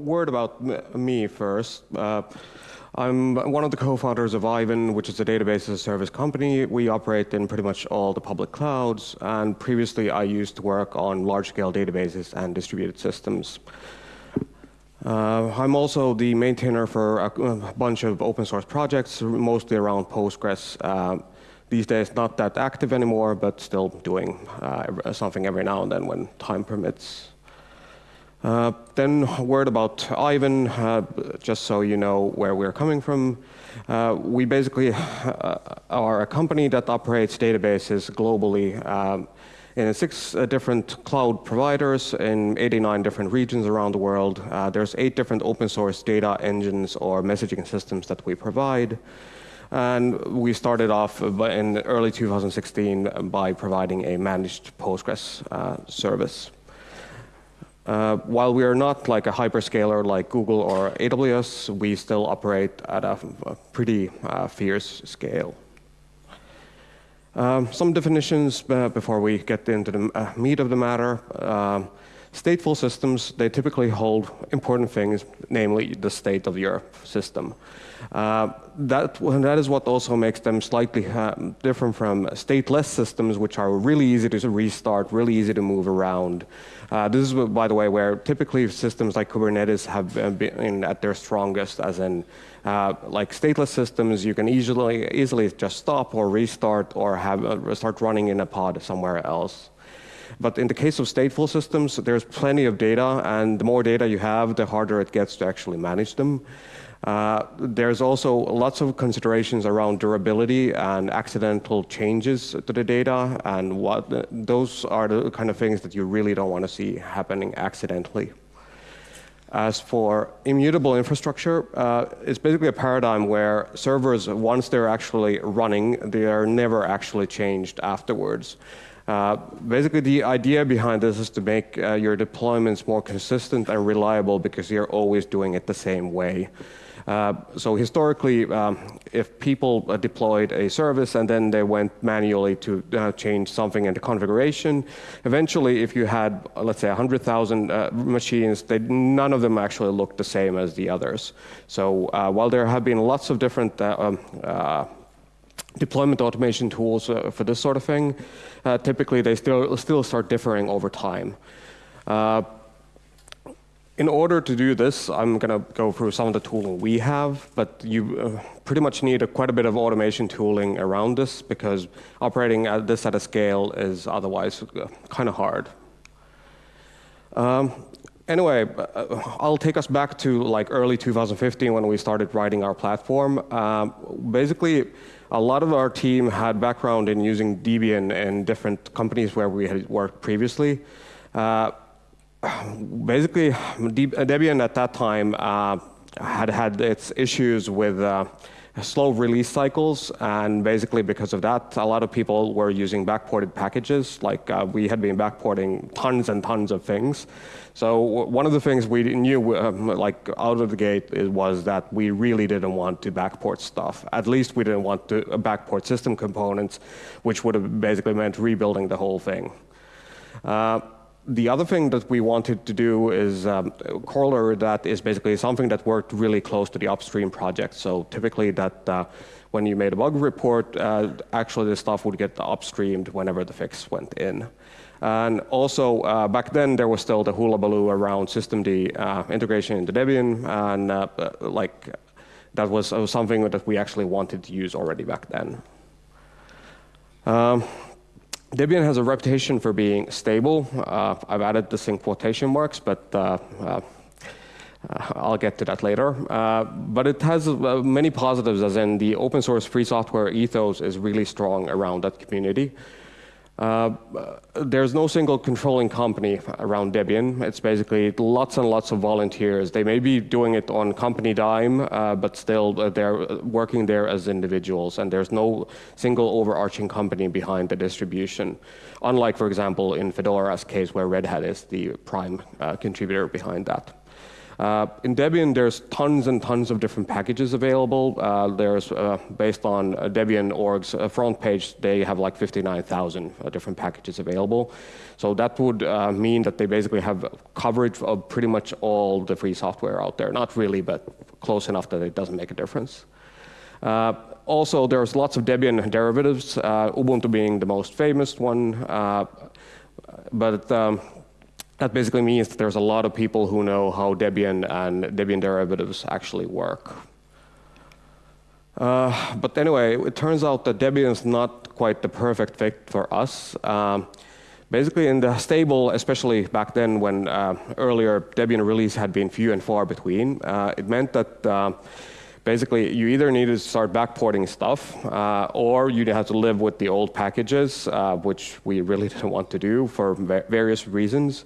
word about me first. Uh, I'm one of the co-founders of Aiven, which is a database as a service company. We operate in pretty much all the public clouds, and previously I used to work on large-scale databases and distributed systems. Uh, I'm also the maintainer for a, a, bunch of open source projects, mostly around Postgres. Uh, these days, not that active anymore, but still doing uh, something every now and then when time permits. Uh, then a word about Aiven, uh, just so you know where we're coming from. Uh, we basically uh, are a company that operates databases globally um, in six uh, different cloud providers in 89 different regions around the world. Uh, there's eight different open source data engines or messaging systems that we provide. And we started off in early 2016 by providing a managed Postgres service. Uh, while we are not like a hyperscaler like Google or AWS, we still operate at a, a pretty uh, fierce scale. Um, some definitions uh, before we get into the uh, meat of the matter. Um, stateful systems, they typically hold important things, namely the state of your system. Uh, that, that is what also makes them slightly uh, different from stateless systems, which are really easy to restart, really easy to move around. Uh, this is, by the way, where typically systems like Kubernetes have been at their strongest, as in uh, like stateless systems, you can easily, easily just stop or restart or have uh, start running in a pod somewhere else. But in the case of stateful systems, there's plenty of data, and the more data you have, the harder it gets to actually manage them. Uh, there's also lots of considerations around durability and accidental changes to the data, and what those are the kind of things that you really don't want to see happening accidentally. As for immutable infrastructure, uh, it's basically a paradigm where servers, once they're actually running, they are never actually changed afterwards. Uh, basically, the idea behind this is to make uh, your deployments more consistent and reliable because you're always doing it the same way. Uh, so historically, um, if people uh, deployed a service and then they went manually to uh, change something in the configuration, eventually if you had, let's say, 100,000 uh, machines, they, none of them actually looked the same as the others. So while there have been lots of different um, deployment automation tools for this sort of thing, typically they still, still start differing over time in order to do this, I'm going to go through some of the tooling we have, but you uh, pretty much need a, quite a bit of automation tooling around this because operating at this at a scale is otherwise uh, kind of hard. Um, anyway, uh, I'll take us back to like early 2015 when we started writing our platform. Uh, basically, a lot of our team had background in using Debian in different companies where we had worked previously. Uh, basically, Debian at that time uh, had had its issues with uh, slow release cycles, and basically because of that, a lot of people were using backported packages. Like uh, we had been backporting tons and tons of things. So one of the things we knew, um, like out of the gate, was that we really didn't want to backport stuff. At least we didn't want to backport system components, which would have basically meant rebuilding the whole thing. Uh, the other thing that we wanted to do is um, corollary that is basically something that worked really close to the upstream project. So typically that uh, when you made a bug report, uh, actually the stuff would get upstreamed whenever the fix went in. And also, uh, back then, there was still the hullabaloo around systemd uh, integration into Debian, and uh, uh, like that was something that we actually wanted to use already back then. Um, Debian has a reputation for being stable. Uh, I've added this in quotation marks, but uh, uh, I'll get to that later. Uh, but it has uh, many positives, as in the open source free software ethos is really strong around that community. Uh, there's no single controlling company around Debian. It's basically lots and lots of volunteers. They may be doing it on company dime, uh, but still uh, they're working there as individuals, and there's no single overarching company behind the distribution. Unlike, for example, in Fedora's case, where Red Hat is the prime uh, contributor behind that. Uh, in Debian, there's tons and tons of different packages available. Uh, there's, uh, based on uh, Debian org's uh, front page, they have like 59,000 uh, different packages available. So that would mean that they basically have coverage of pretty much all the free software out there. Not really, but close enough that it doesn't make a difference. also, there's lots of Debian derivatives, Ubuntu being the most famous one. but um, that basically means that there's a lot of people who know how Debian and Debian derivatives actually work. Uh, but anyway, it turns out that Debian is not quite the perfect fit for us. Um, basically, in the stable, especially back then when uh, earlier Debian release had been few and far between, uh, it meant that uh, basically you either needed to start backporting stuff uh, or you had to live with the old packages, uh, which we really didn't want to do for various reasons.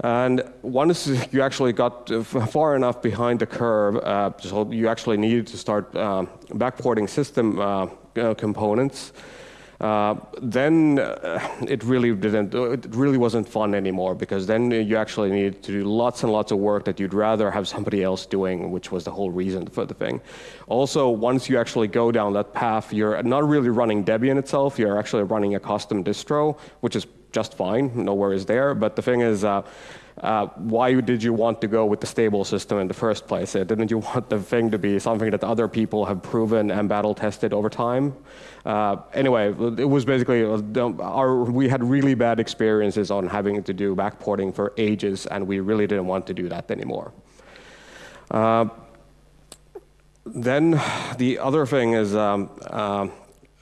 And once you actually got far enough behind the curve, uh, so you actually needed to start uh, backporting system uh, components, uh, then uh, it really didn't. It really wasn't fun anymore because then you actually needed to do lots and lots of work that you'd rather have somebody else doing, which was the whole reason for the thing. Also, once you actually go down that path, you're not really running Debian itself. You're actually running a custom distro, which is just fine. No worries there. But the thing is. Uh, uh, why did you want to go with the stable system in the first place? Uh, didn't you want the thing to be something that other people have proven and battle tested over time? Uh, anyway, it was basically, uh, our, we had really bad experiences on having to do backporting for ages, and we really didn't want to do that anymore. Then the other thing is um,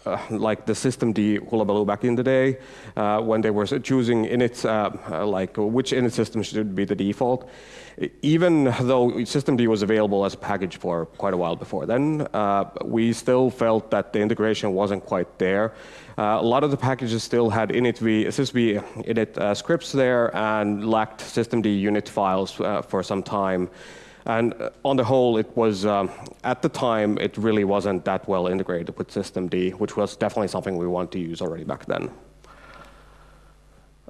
uh, like the systemd hullabaloo back in the day, uh, when they were choosing init, uh, uh, like which init system should be the default. Even though systemd was available as a package for quite a while before then, uh, we still felt that the integration wasn't quite there. Uh, a lot of the packages still had initv, sysv init scripts there and lacked systemd unit files for some time. And uh, on the whole, it was, um, at the time, it really wasn't that well integrated with systemd, which was definitely something we wanted to use already back then.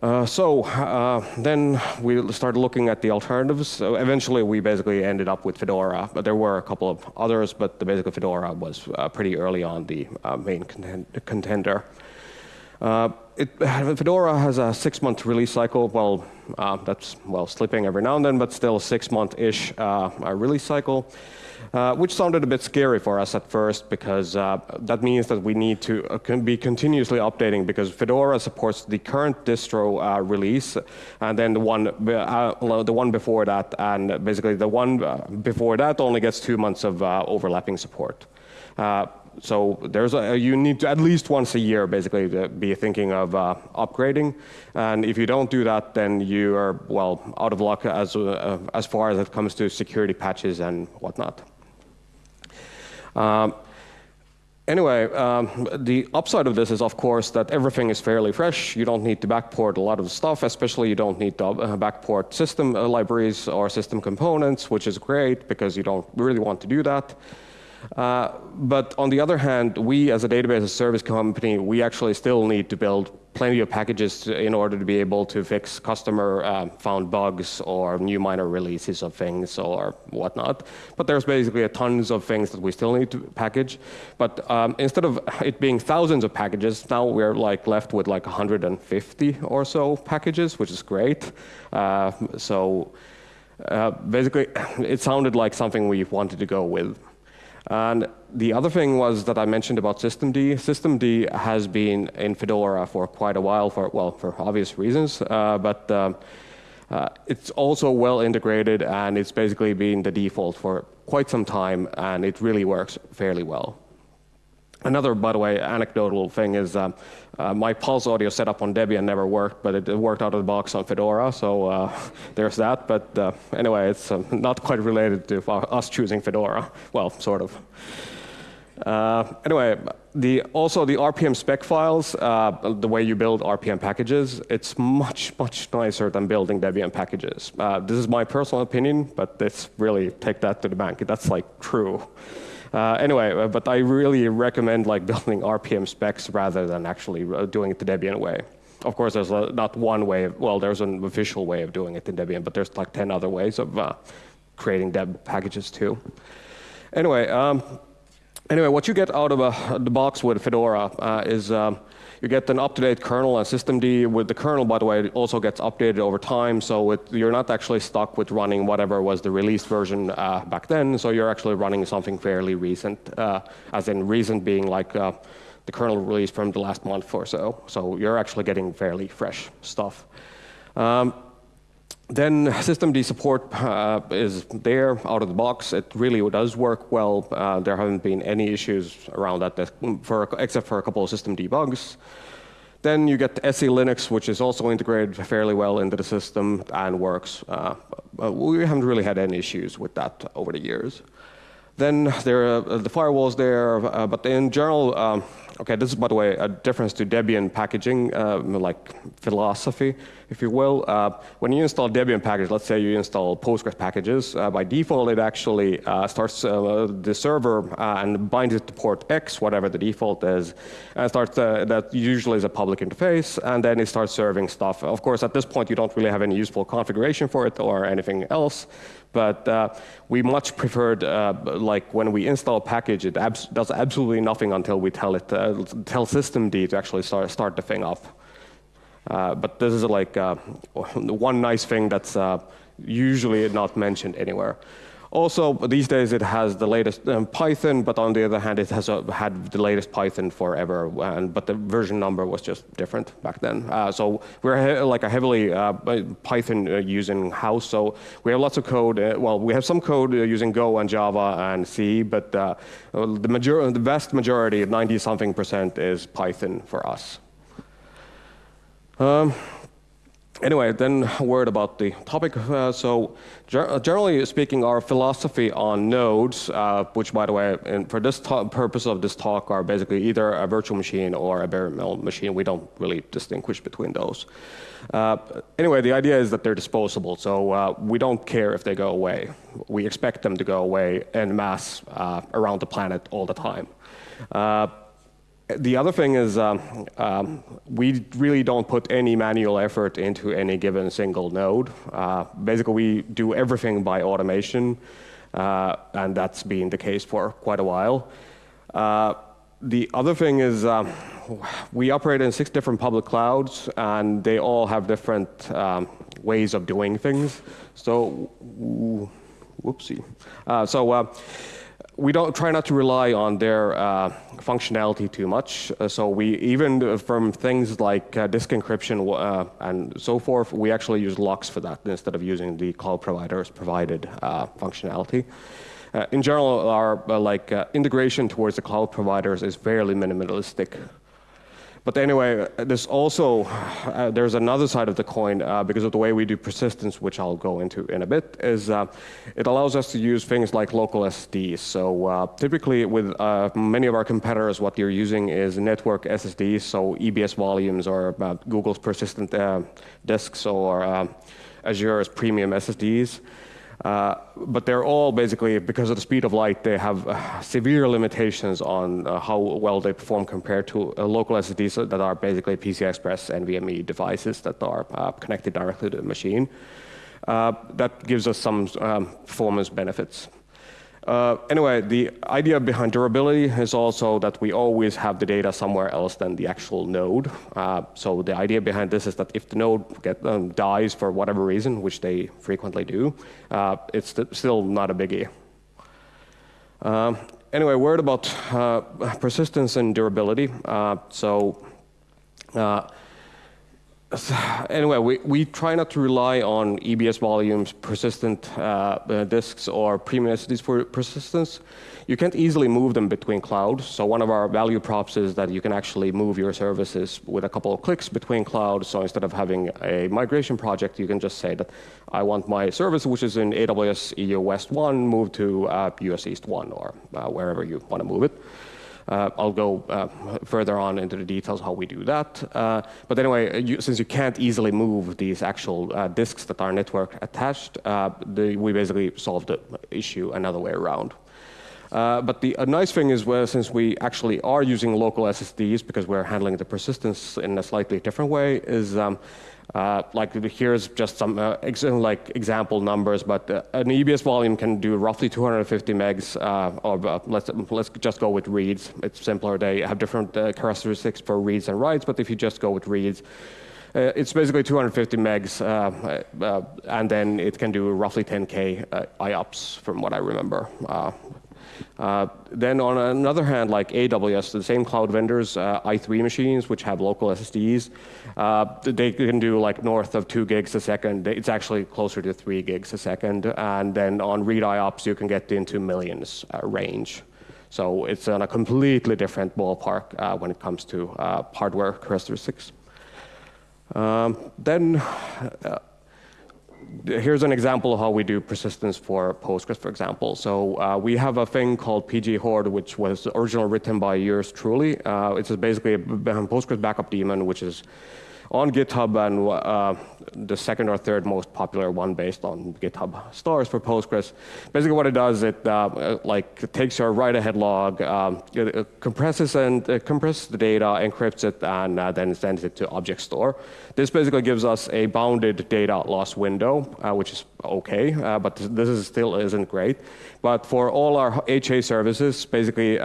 Uh, so uh, then we started looking at the alternatives. So eventually, we basically ended up with Fedora, but there were a couple of others, but the basically Fedora was uh, pretty early on the uh, main contender. Uh, it, Fedora has a six-month release cycle. Well, uh, that's well slipping every now and then, but still six-month-ish uh, release cycle. Uh, which sounded a bit scary for us at first because uh, that means that we need to uh, be continuously updating because Fedora supports the current distro release and then the one, the one before that and basically the one before that only gets two months of overlapping support so there's a, you need to at least once a year basically to be thinking of uh, upgrading. And if you don't do that, then you are, well, out of luck as, uh, as far as it comes to security patches and whatnot. Um, anyway, um, the upside of this is, of course, that everything is fairly fresh. You don't need to backport a lot of stuff, especially you don't need to uh, backport system uh, libraries or system components, which is great because you don't really want to do that. Uh, but on the other hand, we as a database as service company, we actually still need to build plenty of packages to, in order to be able to fix customer uh, found bugs or new minor releases of things or whatnot. But there's basically a tons of things that we still need to package. But um, instead of it being thousands of packages, now we're like left with like 150 or so packages, which is great. Uh, so uh, basically, it sounded like something we wanted to go with. And the other thing was that I mentioned about systemd. Systemd has been in Fedora for quite a while, for well, for obvious reasons, uh, but um, uh, it's also well integrated and it's basically been the default for quite some time, and it really works fairly well. Another, by the way, anecdotal thing is um, uh, my Pulse audio setup on Debian never worked, but it, worked out of the box on Fedora, so uh, there's that. But uh, anyway, it's um, not quite related to us choosing Fedora. Well, sort of. Uh, anyway, the, also the RPM spec files, uh, the way you build RPM packages, it's much, much nicer than building Debian packages. Uh, this is my personal opinion, but it's really take that to the bank. That's like true. Uh, anyway, uh, but I really recommend like building RPM specs rather than actually uh, doing it the Debian way. Of course, there's not one way. Of, well, there's an official way of doing it in Debian, but there's like 10 other ways of uh, creating deb packages too. Anyway, um, anyway, what you get out of the box with Fedora is um, you get an up-to-date kernel and systemd. With the kernel, by the way, it also gets updated over time, so it, you're not actually stuck with running whatever was the released version uh, back then. So you're actually running something fairly recent, uh, as in recent being like uh, the kernel release from the last month or so. So you're actually getting fairly fresh stuff. Um, then systemd support uh, is there out of the box. It really does work well. Uh, there haven't been any issues around that, for, except for a couple of systemd bugs. Then you get SE Linux, which is also integrated fairly well into the system and works. Uh, we haven't really had any issues with that over the years. Then there are the firewalls there, uh, but in general, um, Okay, this is, by the way, a difference to Debian packaging, uh, like philosophy, if you will. Uh, when you install Debian package, let's say you install Postgres packages, uh, by default it actually uh, starts uh, the server uh, and binds it to port X, whatever the default is, and starts, that usually is a public interface, and then it starts serving stuff. Of course, at this point, you don't really have any useful configuration for it or anything else, but uh, we much preferred, uh, like when we install a package, it abs does absolutely nothing until we tell it, uh, tell systemd to actually start, start the thing up. Uh, but this is like uh, one nice thing that's uh, usually not mentioned anywhere. Also, these days it has the latest um, Python, but on the other hand, it has uh, had the latest Python forever, and, but the version number was just different back then. Uh, so we're like a heavily uh, Python uh, using house, so we have lots of code. Uh, well, we have some code uh, using Go and Java and C, but the, major the vast majority, 90 something percent, is Python for us. Um, Anyway, then a word about the topic. Uh, so uh, generally speaking, our philosophy on nodes, uh, which by the way, for this purpose of this talk, are basically either a virtual machine or a bare metal machine. We don't really distinguish between those. Uh, anyway, the idea is that they're disposable, so uh, we don't care if they go away. We expect them to go away en masse uh, around the planet all the time. The other thing is um, um, we really don't put any manual effort into any given single node. Uh, basically, we do everything by automation, uh, and that's been the case for quite a while. Uh, the other thing is um, we operate in six different public clouds, and they all have different um, ways of doing things. So, whoopsie. Uh, so uh, we don't try not to rely on their uh, functionality too much. Uh, so we even from things like uh, disk encryption uh, and so forth, we actually use LUKS for that instead of using the cloud provider's provided uh, functionality. Uh, in general, our like integration towards the cloud providers is fairly minimalistic. But anyway, there's also, uh, there's another side of the coin uh, because of the way we do persistence, which I'll go into in a bit, is uh, it allows us to use things like local SSDs. So uh, typically with uh, many of our competitors, what you're using is network SSDs, so EBS volumes or uh, Google's persistent disks or Azure's premium SSDs. Uh, but they're all basically, because of the speed of light, they have uh, severe limitations on uh, how well they perform compared to uh, local SSDs that are basically PCI Express NVMe devices that are uh, connected directly to the machine. that gives us some um, performance benefits. Uh, anyway, the idea behind durability is also that we always have the data somewhere else than the actual node. Uh, so the idea behind this is that if the node get, um, dies for whatever reason, which they frequently do, uh, it's still not a biggie. Um, anyway, word about uh, persistence and durability. Uh, so uh, anyway, we, we try not to rely on EBS volumes, persistent uh, uh, disks, or premium for persistence. You can't easily move them between clouds. So one of our value props is that you can actually move your services with a couple of clicks between clouds. So instead of having a migration project, you can just say that I want my service, which is in AWS EU West 1, moved to uh, US East 1, or uh, wherever you want to move it. Uh, I'll go uh, further on into the details how we do that. Uh, but anyway, you, since you can't easily move these actual disks that are network attached, the, we basically solved the issue another way around. Uh, but the nice thing is, since we actually are using local SSDs because we're handling the persistence in a slightly different way, is um, Uh, like here's just some uh, ex like example numbers, but uh, an EBS volume can do roughly 250 megs uh, of, uh, let's, let's just go with reads. It's simpler. They have different uh, characteristics for reads and writes, but if you just go with reads, it's basically 250 megs, and then it can do roughly 10K IOPS from what I remember. Uh, then on another hand, like AWS, the same cloud vendors, uh, i3 machines, which have local SSDs, uh, they can do like north of two gigs a second. It's actually closer to three gigs a second. And then on read IOPS, you can get into millions uh, range. So it's on a completely different ballpark uh, when it comes to hardware characteristics. Um, then here's an example of how we do persistence for Postgres, for example. So uh, we have a thing called pghoard, which was originally written by yours truly. Uh, it's basically a Postgres backup daemon, which is on GitHub and uh, the second or third most popular one based on GitHub stars for Postgres. Basically what it does, it uh, like takes your write-ahead log, um, compresses and compresses the data, encrypts it, and uh, then sends it to object store. This basically gives us a bounded data loss window, uh, which is okay, uh, but this is still isn't great. But for all our HA services, basically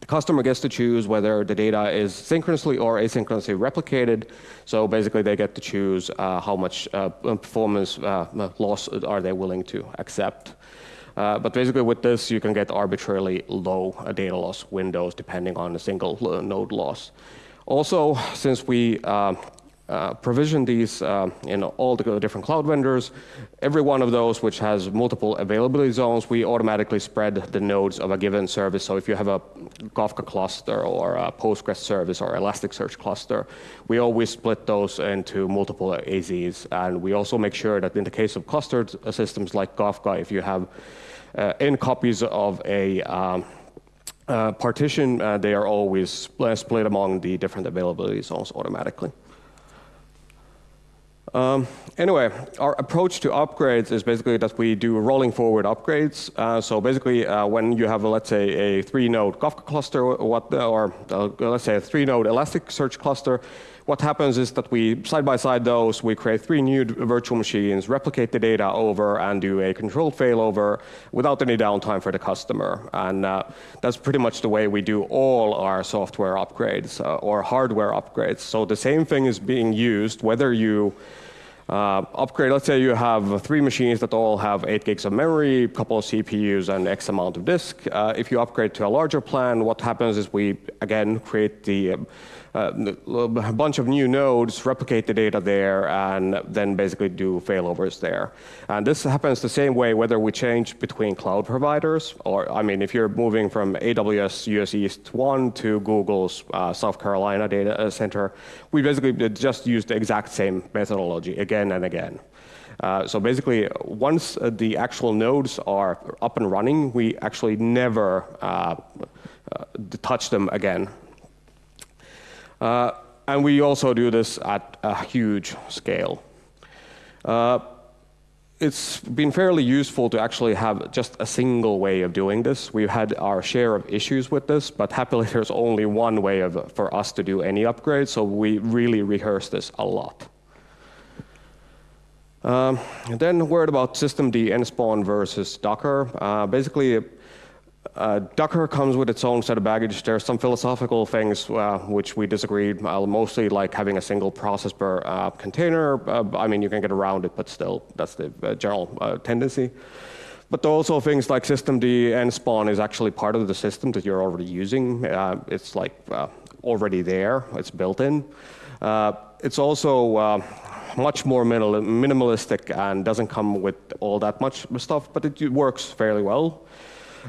the customer gets to choose whether the data is synchronously or asynchronously replicated. So basically, they get to choose uh, how much uh, performance uh, loss are they willing to accept. Uh, but basically, with this, you can get arbitrarily low uh, data loss windows depending on a single uh, node loss. Also, since we uh, provision these uh, in all the different cloud vendors. Every one of those which has multiple availability zones, we automatically spread the nodes of a given service. So if you have a Kafka cluster or a Postgres service or Elasticsearch cluster, we always split those into multiple AZs. And we also make sure that in the case of clustered systems like Kafka, if you have uh, n copies of a um, uh, partition, uh, they are always split among the different availability zones automatically. Um, anyway, our approach to upgrades is basically that we do rolling forward upgrades. Uh, so basically, uh, when you have, a, let's say, a three-node Kafka cluster, what, or uh, let's say a three-node Elasticsearch cluster, what happens is that we, side by side those, we create three new virtual machines, replicate the data over, and do a controlled failover without any downtime for the customer. And uh, that's pretty much the way we do all our software upgrades uh, or hardware upgrades. So the same thing is being used whether you uh, upgrade, let's say you have three machines that all have 8 gigs of memory, a couple of CPUs, and X amount of disk. Uh, if you upgrade to a larger plan, what happens is we, again, create the a bunch of new nodes, replicate the data there, and then basically do failovers there. And this happens the same way whether we change between cloud providers, or I mean, if you're moving from AWS US East 1 to Google's uh, South Carolina data center, we basically just use the exact same methodology again and again. Uh, so basically, once uh, the actual nodes are up and running, we actually never uh, uh touch them again. Uh, and we also do this at a huge scale. Uh, it's been fairly useful to actually have just a single way of doing this. We've had our share of issues with this, but happily there's only one way of, for us to do any upgrade, so we really rehearse this a lot. Um, then word about systemd nspawn versus Docker. Uh, basically, uh, Docker comes with its own set of baggage. There are some philosophical things uh, which we disagree, uh, mostly like having a single process per uh, container. Uh, I mean, you can get around it, but still, that's the uh, general tendency. But there are also things like systemd nspawn is actually part of the system that you're already using. it's like already there, it's built in. it's also much more minimalistic and doesn't come with all that much stuff, but it works fairly well.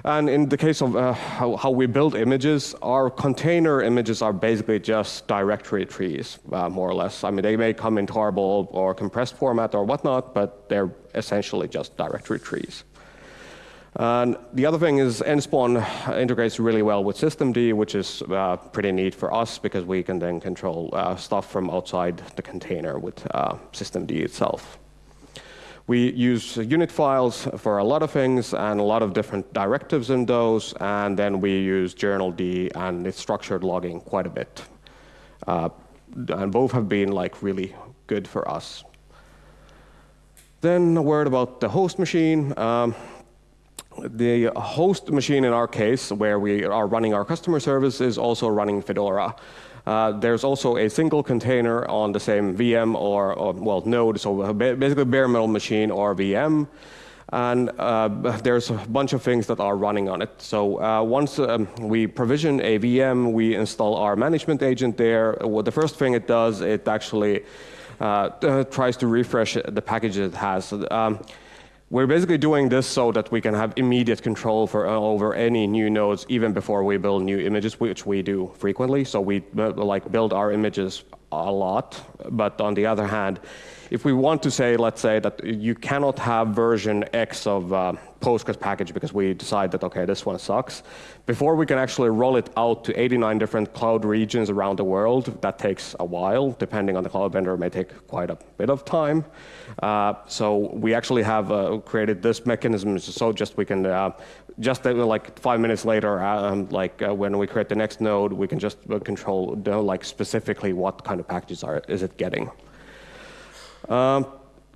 And in the case of uh, how, how, we build images, our container images are basically just directory trees, uh, more or less. I mean, they may come in tarball or compressed format or whatnot, but they're essentially just directory trees. And the other thing is nspawn integrates really well with systemd, which is uh, pretty neat for us because we can then control uh, stuff from outside the container with uh, systemd itself. We use unit files for a lot of things and a lot of different directives in those, and then we use journald and its structured logging quite a bit. Uh, and both have been like really good for us. Then a word about the host machine. Um, the host machine in our case, where we are running our customer service, is also running Fedora. Uh, there's also a single container on the same VM or, or well, node, so basically bare metal machine or VM. And uh, there's a bunch of things that are running on it. So uh, once um, we provision a VM, we install our management agent there. Well, the first thing it does, it actually uh, tries to refresh the packages it has. Um, we're basically doing this so that we can have immediate control for, uh, over any new nodes even before we build new images, which we do frequently. So we uh, like build our images a lot. But on the other hand, if we want to say, let's say that you cannot have version X of uh, Postgres package because we decide that, okay, this one sucks, before we can actually roll it out to 89 different cloud regions around the world, that takes a while. Depending on the cloud vendor, it may take quite a bit of time. Uh, so we actually have uh, created this mechanism so just we can uh, just uh, like five minutes later, um, like uh, when we create the next node, we can just uh, control like specifically what kind of packages are is it getting. Um,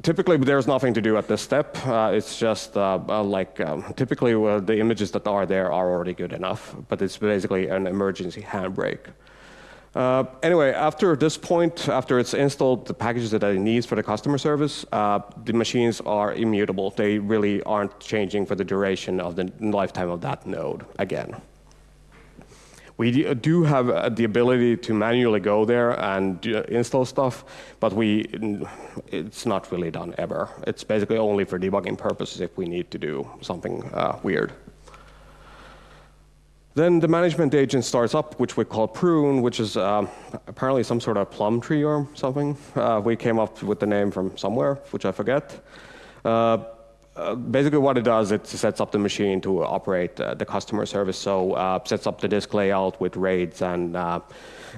typically, there's nothing to do at this step. Uh, it's just uh, uh, like um, typically uh, the images that are there are already good enough, but it's basically an emergency handbrake. Uh, anyway, after this point, after it's installed the packages that it needs for the customer service, uh, the machines are immutable. They really aren't changing for the duration of the lifetime of that node again. We do have uh, the ability to manually go there and install stuff, but we, it's not really done ever. It's basically only for debugging purposes if we need to do something uh, weird. Then the management agent starts up, which we call prune, which is uh, apparently some sort of plum tree or something. Uh, we came up with the name from somewhere, which I forget. Uh, uh, basically what it does, it sets up the machine to operate uh, the customer service. So uh, sets up the disk layout with RAIDs and uh,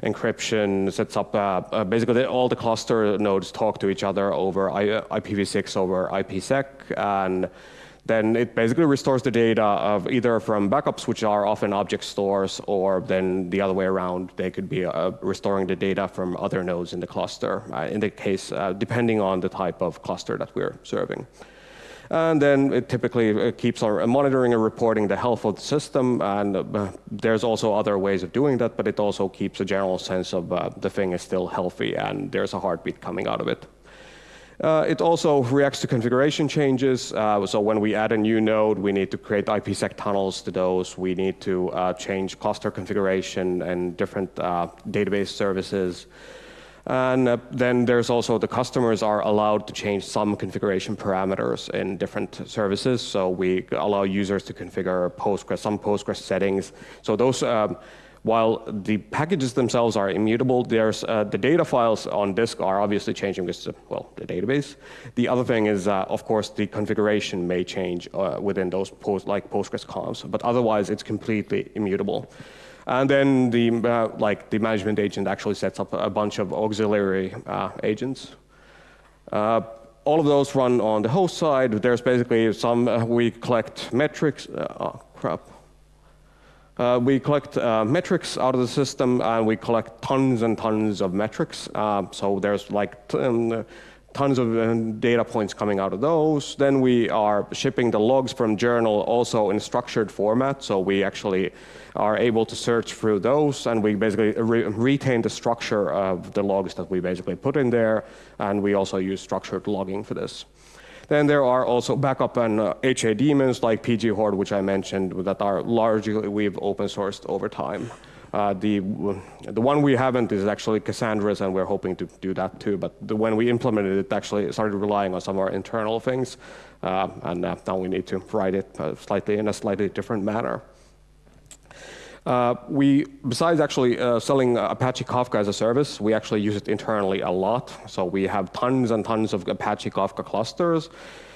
encryption, sets up uh, basically all the cluster nodes talk to each other over IPv6 over IPsec. And then it basically restores the data of either from backups, which are often object stores, or then the other way around. They could be restoring the data from other nodes in the cluster, in the case, depending on the type of cluster that we're serving. And then it typically keeps on monitoring and reporting the health of the system. And uh, there's also other ways of doing that, but it also keeps a general sense of uh, the thing is still healthy and there's a heartbeat coming out of it. Uh, it also reacts to configuration changes. Uh, so when we add a new node, we need to create IPsec tunnels to those. We need to uh, change cluster configuration and different uh, database services. And uh, then there's also the customers are allowed to change some configuration parameters in different services. So we allow users to configure Postgres, some Postgres settings. So those, um, while the packages themselves are immutable, there's uh, the data files on disk are obviously changing because, well, the database. The other thing is, uh, of course, the configuration may change uh, within those post, like Postgres comps, but otherwise it's completely immutable. And then the, uh, like the management agent actually sets up a bunch of auxiliary uh, agents. Uh, all of those run on the host side. There's basically some, uh, we collect metrics, uh, oh crap. Uh, we collect metrics out of the system and we collect tons and tons of metrics. so there's like um, tons of uh, data points coming out of those. Then we are shipping the logs from journal also in structured format. So we actually are able to search through those and we basically re retain the structure of the logs that we basically put in there. And we also use structured logging for this. Then there are also backup and uh, HA daemons like pghoard, which I mentioned, that are largely we've open sourced over time. Uh, the, the one we haven't is actually Cassandra's, and we're hoping to do that too. But the, when we implemented it, actually started relying on some of our internal things, uh, and uh, now we need to write it uh, slightly in a slightly different manner. Uh, we, besides actually uh, selling Apache Kafka as a service, we actually use it internally a lot. So we have tons and tons of Apache Kafka clusters.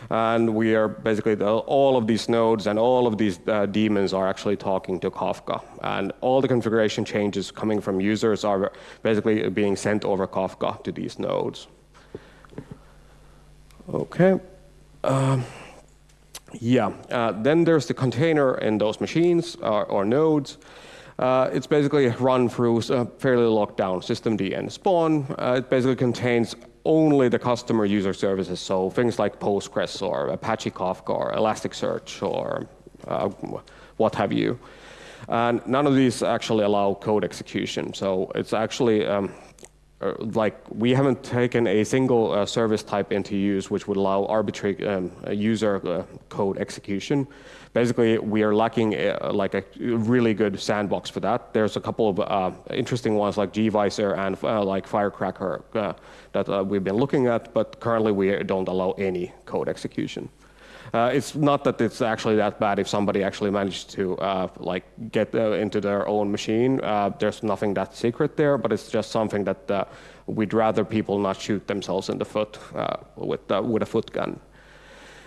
And we are basically, the, all of these nodes and all of these uh, are actually talking to Kafka. And all the configuration changes coming from users are basically being sent over Kafka to these nodes. Okay. Um, yeah, uh, then there's the container in those machines or, or nodes. Uh, it's basically run through a fairly locked down systemd nspawn. Uh, it basically contains only the customer user services, so things like Postgres or Apache Kafka or Elasticsearch or uh, what have you. And none of these actually allow code execution. So it's actually um, uh, like we haven't taken a single uh, service type into use which would allow arbitrary um, user uh, code execution. Basically, we are lacking uh, like a really good sandbox for that. There's a couple of uh, interesting ones like gvisor and uh, like Firecracker that we've been looking at, but currently we don't allow any code execution. Uh, it's not that it's actually that bad if somebody actually managed to uh, like get uh, into their own machine. Uh, there's nothing that secret there, but it's just something that uh, we'd rather people not shoot themselves in the foot uh, with with a foot gun.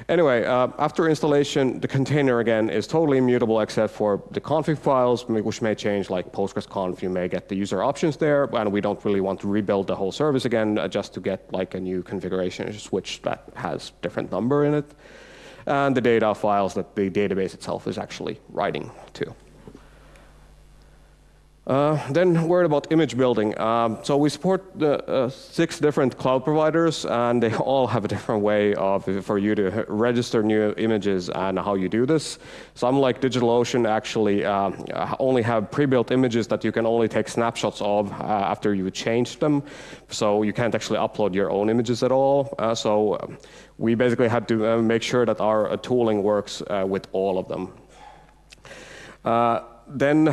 Anyway, after installation, the container again is totally immutable except for the config files, which may change like PostgreSconf. You may get the user options there, and we don't really want to rebuild the whole service again just to get like a new configuration switch that has different number in it and the data files that the database itself is actually writing to. Uh, then word about image building. Um, so we support the, uh, six different cloud providers, and they all have a different way of for you to register new images and how you do this. Some like DigitalOcean actually uh, only have pre-built images that you can only take snapshots of uh, after you change them, so you can't actually upload your own images at all. Uh, so we basically had to uh, make sure that our tooling works with all of them. then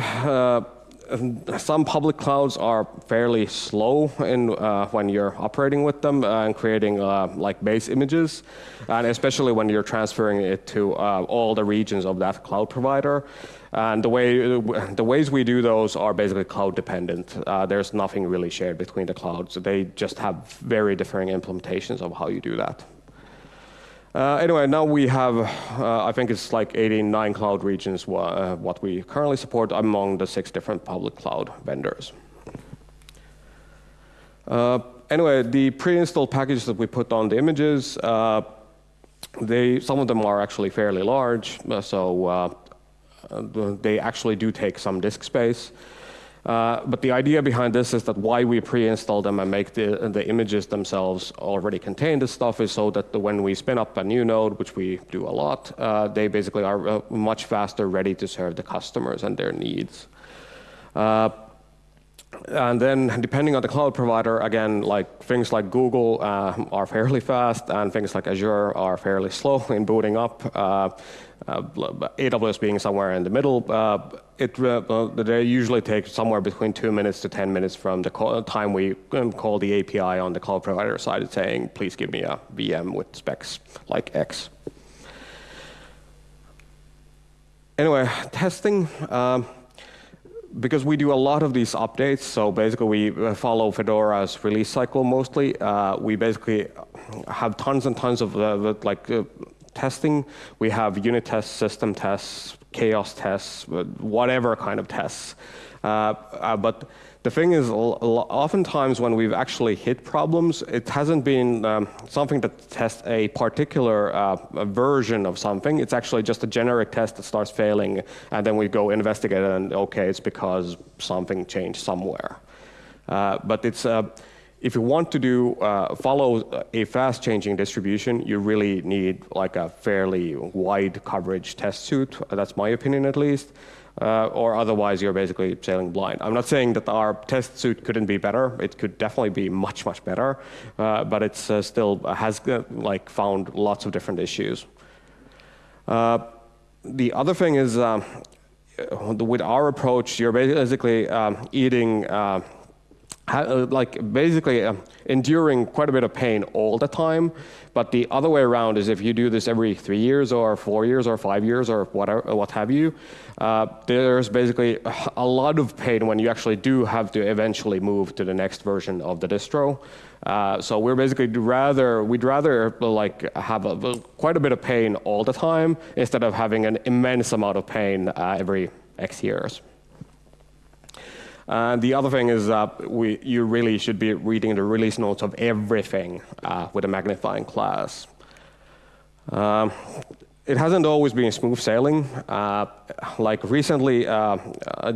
some public clouds are fairly slow in, uh, when you're operating with them uh, and creating uh, like base images, and especially when you're transferring it to uh, all the regions of that cloud provider. And the, way, the ways we do those are basically cloud dependent. Uh, there's nothing really shared between the clouds. They just have very differing implementations of how you do that. Uh, anyway, now we have, uh, I think it's like 89 cloud regions uh, what we currently support among the six different public cloud vendors. Uh, anyway, the pre-installed packages that we put on the images, uh, they, some of them are actually fairly large, uh, so they actually do take some disk space. Uh, but the idea behind this is that why we pre-install them and make the, the images themselves already contain this stuff is so that the, when we spin up a new node, which we do a lot, uh, they basically are uh, much faster ready to serve the customers and their needs. Uh, and then depending on the cloud provider, again, like things like Google uh, are fairly fast and things like Azure are fairly slow in booting up. Uh, uh, AWS being somewhere in the middle, uh, it, uh, they usually take somewhere between two minutes to 10 minutes from the call, time we um, call the API on the cloud provider side saying, please give me a VM with specs like X. Anyway, testing. Um, because we do a lot of these updates, so basically we uh, follow Fedora's release cycle mostly. Uh, we basically have tons and tons of uh, like uh, testing. We have unit tests, system tests, chaos tests, whatever kind of tests. Uh, uh, but the thing is, oftentimes when we've actually hit problems, it hasn't been um, something that tests a particular uh, a version of something. It's actually just a generic test that starts failing, and then we go investigate it, and okay, it's because something changed somewhere. Uh, but it's uh, if you want to do uh, follow a fast changing distribution, you really need like a fairly wide coverage test suite. That's my opinion at least. Uh, or otherwise you're basically sailing blind. I'm not saying that our test suite couldn't be better. It could definitely be much, much better, uh, but it's uh, still has uh, like found lots of different issues. Uh, the other thing is um, with our approach, you're basically um, eating uh, like basically uh, enduring quite a bit of pain all the time. But the other way around is if you do this every three years or four years or five years or whatever, what have you, uh, there's basically a lot of pain when you actually do have to eventually move to the next version of the distro. Uh, so we're basically rather we'd rather like have a, quite a bit of pain all the time instead of having an immense amount of pain uh, every X years. Uh, the other thing is that we, you really should be reading the release notes of everything uh, with a magnifying glass. Um, it hasn't always been smooth sailing. Uh, like recently, uh,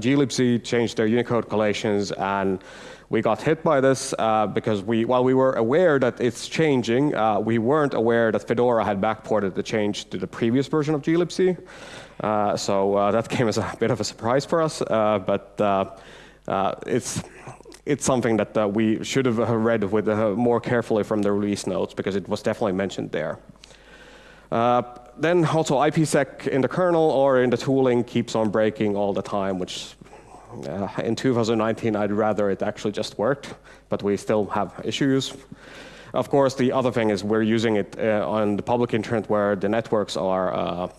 glibc changed their Unicode collations, and we got hit by this uh, because we, while we were aware that it's changing, uh, we weren't aware that Fedora had backported the change to the previous version of glibc. Uh, so uh, that came as a bit of a surprise for us, uh, but uh, Uh, it's it's something that uh, we should have uh, read with more carefully from the release notes because it was definitely mentioned there. then also IPsec in the kernel or in the tooling keeps on breaking all the time, which uh, in 2019, I'd rather it actually just worked, but we still have issues. Of course, the other thing is we're using it uh, on the public internet where the networks are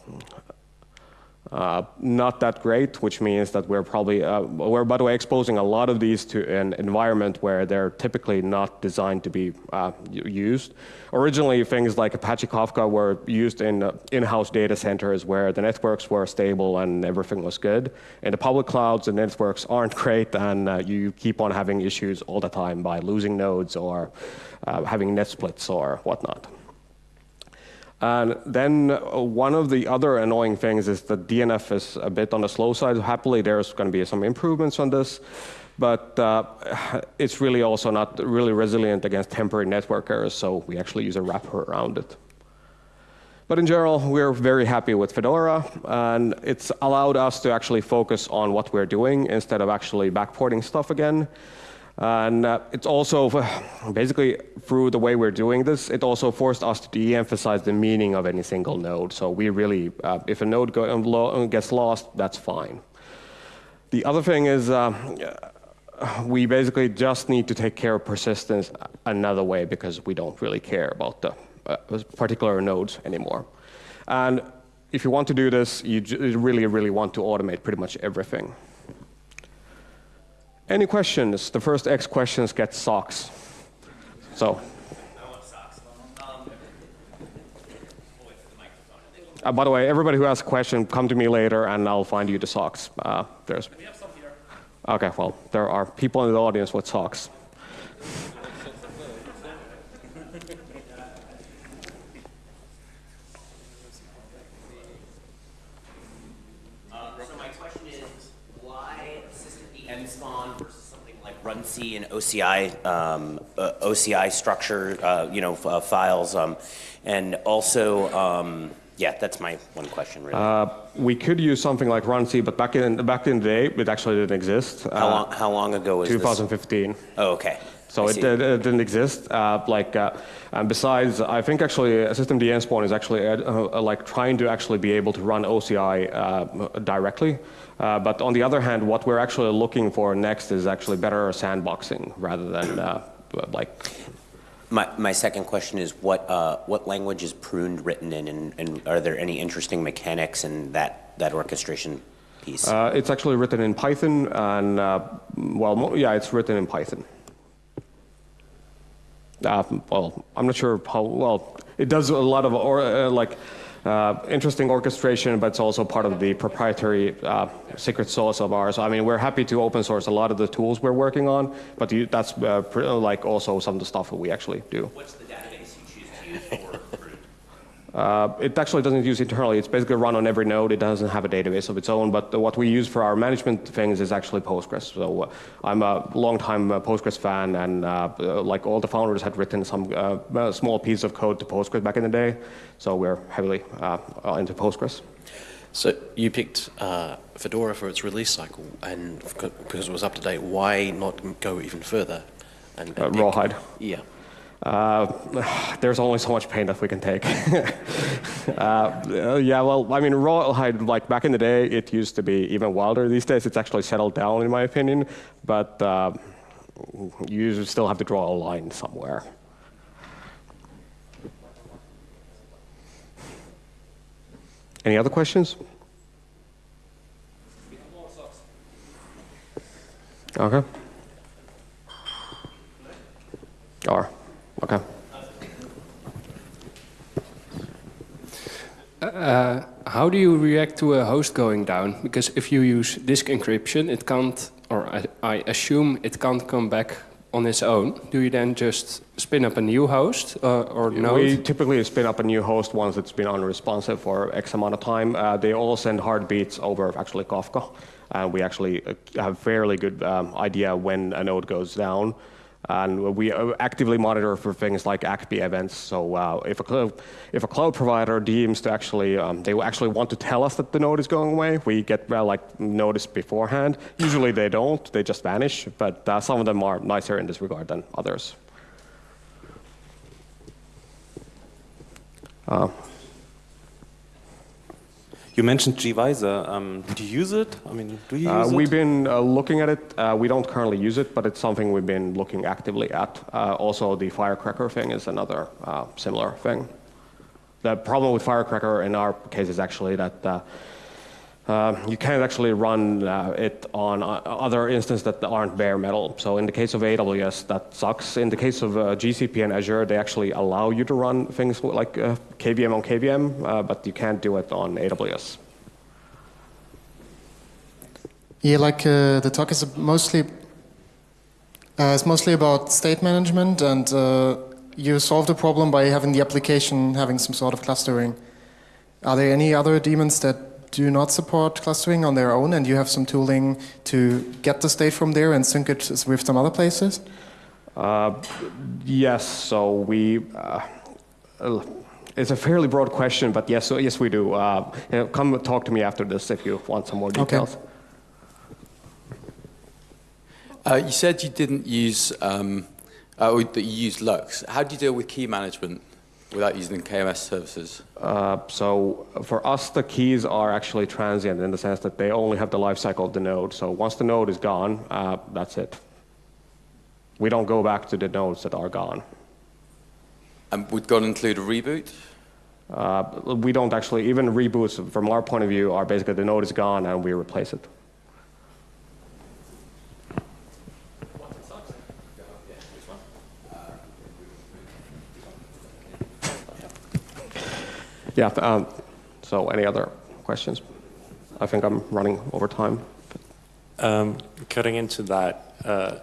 uh, not that great, which means that we're probably, uh, we're by the way exposing a lot of these to an environment where they're typically not designed to be uh, used. Originally, things like Apache Kafka were used in uh, in-house data centers where the networks were stable and everything was good. In the public clouds, the networks aren't great and uh, you keep on having issues all the time by losing nodes or having net splits or whatnot. And then one of the other annoying things is that DNF is a bit on the slow side. Happily, there's going to be some improvements on this, but uh, it's really also not really resilient against temporary network errors, so we actually use a wrapper around it. But in general, we're very happy with Fedora, and it's allowed us to actually focus on what we're doing instead of actually backporting stuff again. And uh, it's also, basically, through the way we're doing this, it also forced us to de-emphasize the meaning of any single node. So we really, uh, if a node go, uh, gets lost, that's fine. The other thing is, uh, we basically just need to take care of persistence another way because we don't really care about the uh, particular nodes anymore. And if you want to do this, you really, really want to automate pretty much everything. Any questions? The first X questions get socks. So. Uh, by the way, everybody who has a question, come to me later and I'll find you the socks. Uh, there's. We have some here. Okay, well, there are people in the audience with socks. Runc and OCI um, uh, OCI structure, uh, you know, uh, files, um, and also, um, yeah, that's my one question. Really. Uh, we could use something like runc, but back in back in the day, it actually didn't exist. How long? How long ago was 2015. This? Oh, okay. So it, it, it, didn't exist. Uh, like, uh, and besides, I think actually systemd nspawn is actually uh, uh, like trying to actually be able to run OCI uh, directly. Uh, but on the other hand, what we're actually looking for next is actually better sandboxing rather than like. My, my second question is what what language is pruned written in, and, and are there any interesting mechanics in that that orchestration piece? it's actually written in Python, and well, yeah, it's written in Python. Uh, well, I'm not sure how well it does a lot of or, uh, like uh, interesting orchestration, but it's also part of the proprietary uh, secret sauce of ours. I mean, we're happy to open source a lot of the tools we're working on, but you, that's uh, like also some of the stuff that we actually do. What's the database you choose to use for uh, it actually doesn't use internally. It's basically run on every node. It doesn't have a database of its own. But what we use for our management things is actually Postgres. So uh, I'm a long-time uh, Postgres fan, and uh, like all the founders had written some uh, small piece of code to Postgres back in the day. So we're heavily uh, into Postgres. So you picked Fedora for its release cycle, and because it was up to date, why not go even further? And, and Rawhide. Yeah. Uh, there's only so much pain that we can take. uh, yeah, well, I mean, rawhide, like back in the day, it used to be even wilder. These days, it's actually settled down, in my opinion. But uh, you still have to draw a line somewhere. Any other questions? Okay. Or. Okay. Uh, how do you react to a host going down? Because if you use disk encryption, it can't, or I, I, assume it can't come back on its own. Do you then just spin up a new host uh, or no? We typically spin up a new host once it's been unresponsive for X amount of time. Uh, they all send heartbeats over actually Kafka. and we actually uh, have fairly good um, idea when a node goes down. And we uh, actively monitor for things like ACPI events. So uh, if, a cloud, if a cloud provider deems to actually, um, they actually want to tell us that the node is going away, we get well, like notice beforehand. Usually they don't, they just vanish. But uh, some of them are nicer in this regard than others. Uh, You mentioned gvisor. Um, do you use it? I mean, do you Uh, we've it? been uh, looking at it. Uh, we don't currently use it, but it's something we've been looking actively at. Uh, also, the Firecracker thing is another uh, similar thing. The problem with Firecracker in our case is actually that uh, you can't actually run uh, it on uh, other instances that aren't bare metal. So in the case of AWS, that sucks. In the case of uh, GCP and Azure, they actually allow you to run things like uh, KVM on KVM, uh, but you can't do it on AWS. Yeah, like the talk is mostly it's mostly about state management, and you solve the problem by having the application having some sort of clustering. Are there any other daemons that do not support clustering on their own, and you have some tooling to get the state from there and sync it with some other places? Uh, yes, so we. Uh, uh, it's a fairly broad question, but yes, so yes, we do. Uh, you know, come talk to me after this if you want some more Okay. details. Uh, you said you didn't use, um, uh, or that you used LUKS. How do you deal with key management without using KMS services? Uh, so for us, the keys are actually transient in the sense that they only have the life cycle of the node. So once the node is gone, uh, that's it. We don't go back to the nodes that are gone. And would God include a reboot? Uh, we don't actually, even reboots from our point of view are basically the node is gone and we replace it. Yeah, um, so any other questions? I think I'm running over time. Um, cutting into that, uh,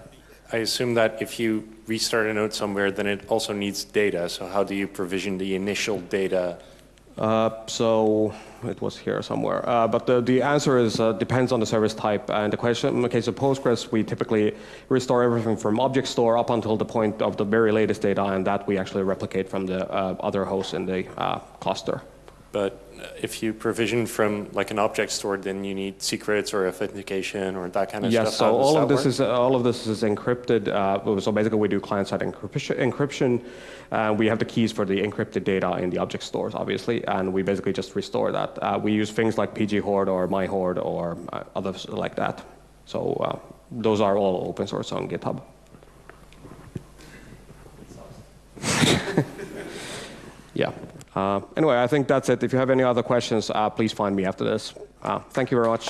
I assume that if you restart a node somewhere, then it also needs data. So how do you provision the initial data? Uh, so it was here somewhere. Uh, but the, the answer is uh, depends on the service type. And the question in the case of Postgres, we typically restore everything from object store up until the point of the very latest data, and that we actually replicate from the uh, other hosts in the uh, cluster. But uh, if you provision from like an object store, then you need secrets or authentication or that kind of Yes, stuff. so all of this work? is all of this is encrypted. Uh, so basically, we do client-side encryption. encryption uh, we have the keys for the encrypted data in the object stores, obviously, and we basically just restore that. Uh, we use things like pghoard or myhoard or uh, others like that. So uh, those are all open source on GitHub. yeah. Uh, anyway, I think that's it. If you have any other questions, uh, please find me after this. Uh, thank you very much.